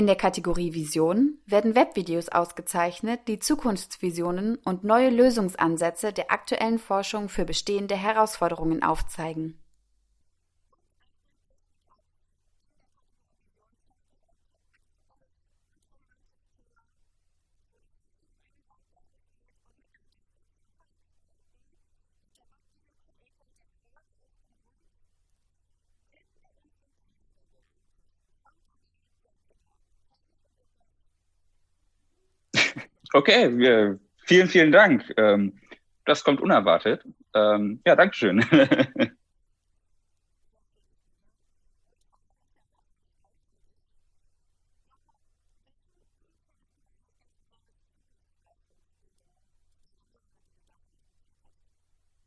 In der Kategorie Vision werden Webvideos ausgezeichnet, die Zukunftsvisionen und neue Lösungsansätze der aktuellen Forschung für bestehende Herausforderungen aufzeigen. Okay, wir, vielen, vielen Dank. Ähm, das kommt unerwartet. Ähm, ja, Dankeschön.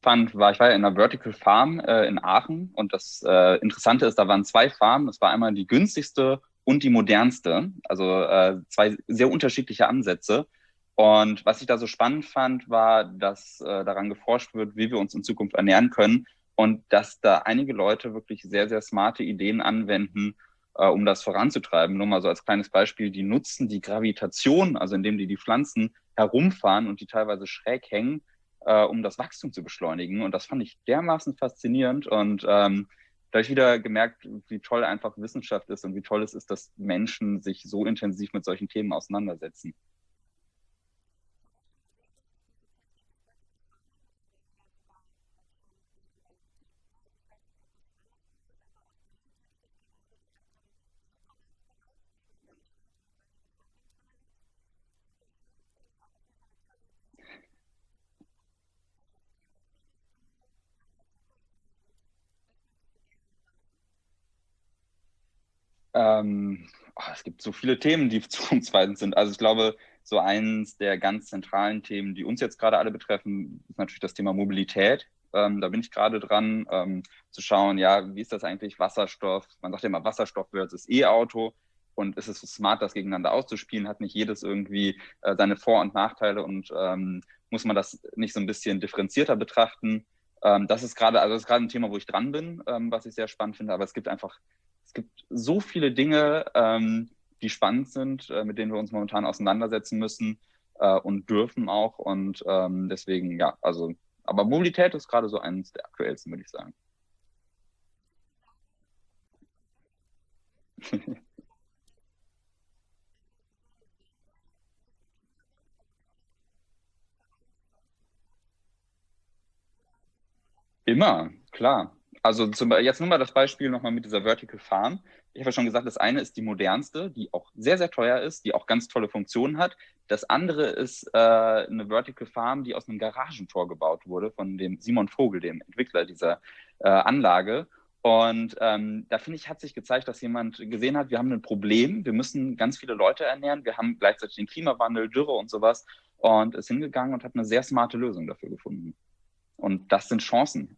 fand, war, ich war ja in einer Vertical Farm äh, in Aachen und das äh, Interessante ist, da waren zwei Farmen. Das war einmal die günstigste und die modernste, also äh, zwei sehr unterschiedliche Ansätze. Und was ich da so spannend fand, war, dass äh, daran geforscht wird, wie wir uns in Zukunft ernähren können und dass da einige Leute wirklich sehr, sehr smarte Ideen anwenden, äh, um das voranzutreiben. Nur mal so als kleines Beispiel, die nutzen die Gravitation, also indem die die Pflanzen herumfahren und die teilweise schräg hängen, äh, um das Wachstum zu beschleunigen. Und das fand ich dermaßen faszinierend und ähm, da habe ich wieder gemerkt, wie toll einfach Wissenschaft ist und wie toll es ist, dass Menschen sich so intensiv mit solchen Themen auseinandersetzen. Ähm, oh, es gibt so viele Themen, die zukunftsweisend sind. Also ich glaube, so eins der ganz zentralen Themen, die uns jetzt gerade alle betreffen, ist natürlich das Thema Mobilität. Ähm, da bin ich gerade dran, ähm, zu schauen, ja, wie ist das eigentlich Wasserstoff? Man sagt ja immer Wasserstoff versus E-Auto. Und ist es so smart, das gegeneinander auszuspielen? Hat nicht jedes irgendwie äh, seine Vor- und Nachteile und ähm, muss man das nicht so ein bisschen differenzierter betrachten? Ähm, das ist gerade, also das ist gerade ein Thema, wo ich dran bin, ähm, was ich sehr spannend finde. Aber es gibt einfach es gibt so viele Dinge, ähm, die spannend sind, äh, mit denen wir uns momentan auseinandersetzen müssen äh, und dürfen auch. Und ähm, deswegen, ja, also, aber Mobilität ist gerade so eines der aktuellsten, würde ich sagen. Immer, klar. Also zum, jetzt nur mal das Beispiel nochmal mit dieser Vertical Farm. Ich habe ja schon gesagt, das eine ist die modernste, die auch sehr, sehr teuer ist, die auch ganz tolle Funktionen hat. Das andere ist äh, eine Vertical Farm, die aus einem Garagentor gebaut wurde von dem Simon Vogel, dem Entwickler dieser äh, Anlage. Und ähm, da finde ich, hat sich gezeigt, dass jemand gesehen hat, wir haben ein Problem, wir müssen ganz viele Leute ernähren, wir haben gleichzeitig den Klimawandel, Dürre und sowas und ist hingegangen und hat eine sehr smarte Lösung dafür gefunden. Und das sind Chancen.